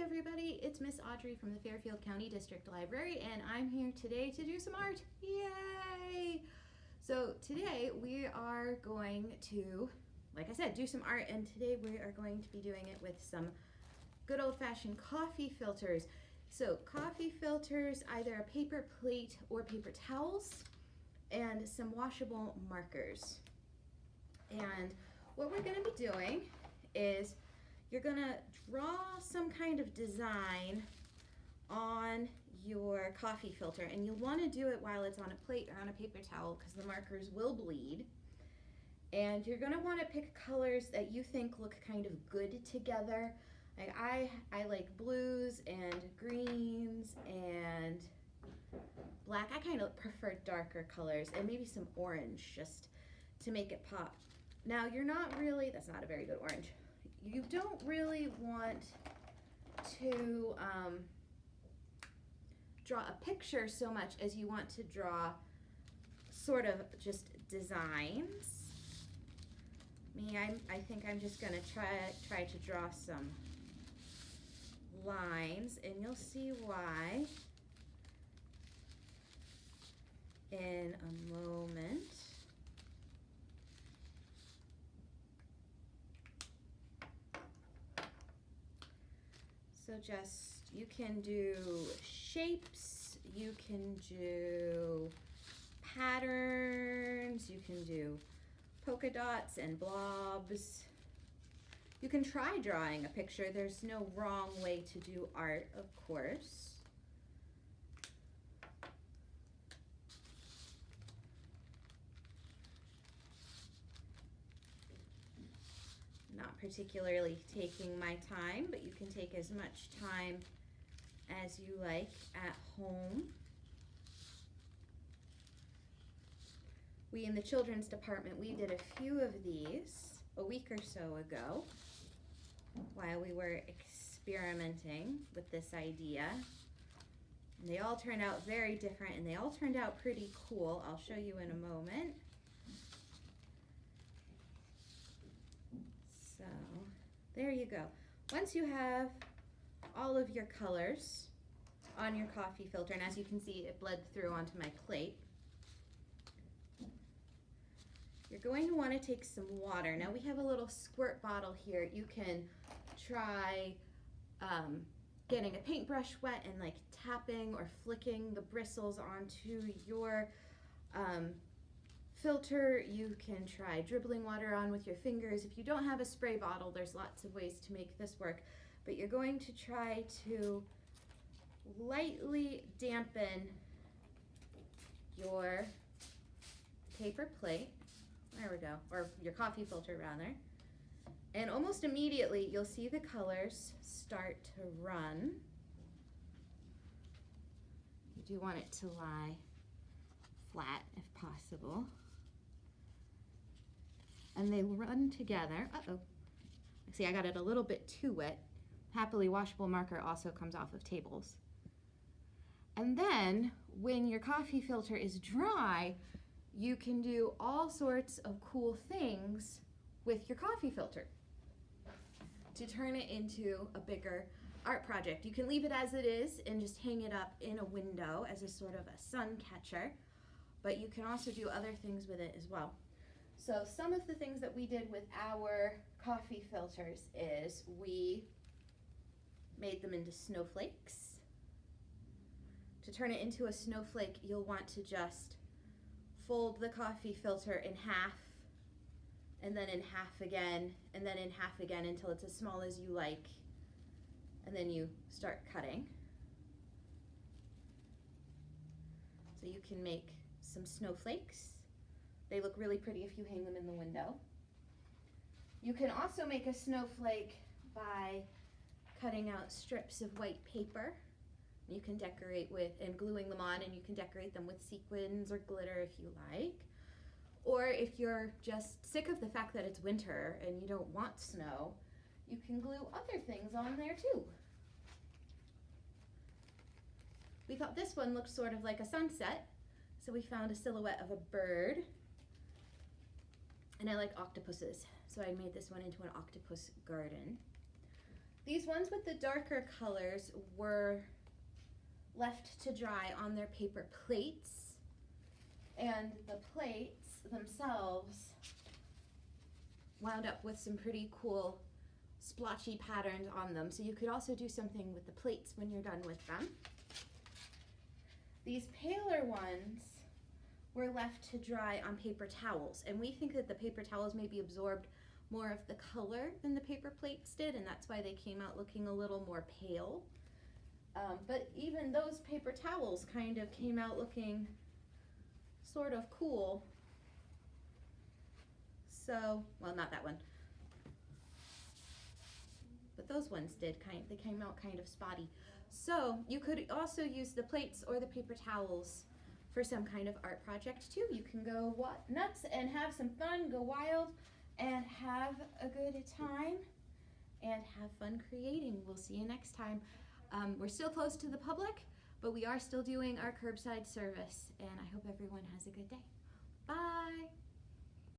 everybody, it's Miss Audrey from the Fairfield County District Library and I'm here today to do some art. Yay! So today we are going to, like I said, do some art and today we are going to be doing it with some good old-fashioned coffee filters. So coffee filters, either a paper plate or paper towels and some washable markers. And what we're gonna be doing is you're gonna draw some kind of design on your coffee filter and you'll want to do it while it's on a plate or on a paper towel because the markers will bleed. And you're going to want to pick colors that you think look kind of good together. Like I I like blues and greens and black. I kind of prefer darker colors and maybe some orange just to make it pop. Now you're not really that's not a very good orange you don't really want to um, draw a picture so much as you want to draw sort of just designs. Me, I'm, I think I'm just gonna try, try to draw some lines and you'll see why in a moment. So just, you can do shapes, you can do patterns, you can do polka dots and blobs. You can try drawing a picture. There's no wrong way to do art, of course. Particularly taking my time, but you can take as much time as you like at home. We in the children's department, we did a few of these a week or so ago while we were experimenting with this idea. And they all turned out very different and they all turned out pretty cool. I'll show you in a moment. There you go. Once you have all of your colors on your coffee filter, and as you can see, it bled through onto my plate, you're going to want to take some water. Now we have a little squirt bottle here. You can try um, getting a paintbrush wet and like tapping or flicking the bristles onto your um, filter, you can try dribbling water on with your fingers. If you don't have a spray bottle, there's lots of ways to make this work. But you're going to try to lightly dampen your paper plate, there we go, or your coffee filter rather. And almost immediately you'll see the colors start to run. You do want it to lie flat if possible and they run together. Uh-oh. See, I got it a little bit too wet. Happily washable marker also comes off of tables. And then when your coffee filter is dry, you can do all sorts of cool things with your coffee filter to turn it into a bigger art project. You can leave it as it is and just hang it up in a window as a sort of a sun catcher, but you can also do other things with it as well. So some of the things that we did with our coffee filters is we made them into snowflakes. To turn it into a snowflake, you'll want to just fold the coffee filter in half and then in half again and then in half again until it's as small as you like and then you start cutting. So you can make some snowflakes they look really pretty if you hang them in the window. You can also make a snowflake by cutting out strips of white paper. You can decorate with, and gluing them on, and you can decorate them with sequins or glitter if you like. Or if you're just sick of the fact that it's winter and you don't want snow, you can glue other things on there too. We thought this one looked sort of like a sunset, so we found a silhouette of a bird and I like octopuses, so I made this one into an octopus garden. These ones with the darker colors were left to dry on their paper plates. And the plates themselves wound up with some pretty cool splotchy patterns on them. So you could also do something with the plates when you're done with them. These paler ones were left to dry on paper towels. And we think that the paper towels maybe absorbed more of the color than the paper plates did, and that's why they came out looking a little more pale. Um, but even those paper towels kind of came out looking sort of cool. So, well, not that one. But those ones did kind they came out kind of spotty. So, you could also use the plates or the paper towels for some kind of art project too. You can go nuts and have some fun, go wild and have a good time and have fun creating. We'll see you next time. Um, we're still closed to the public, but we are still doing our curbside service, and I hope everyone has a good day. Bye.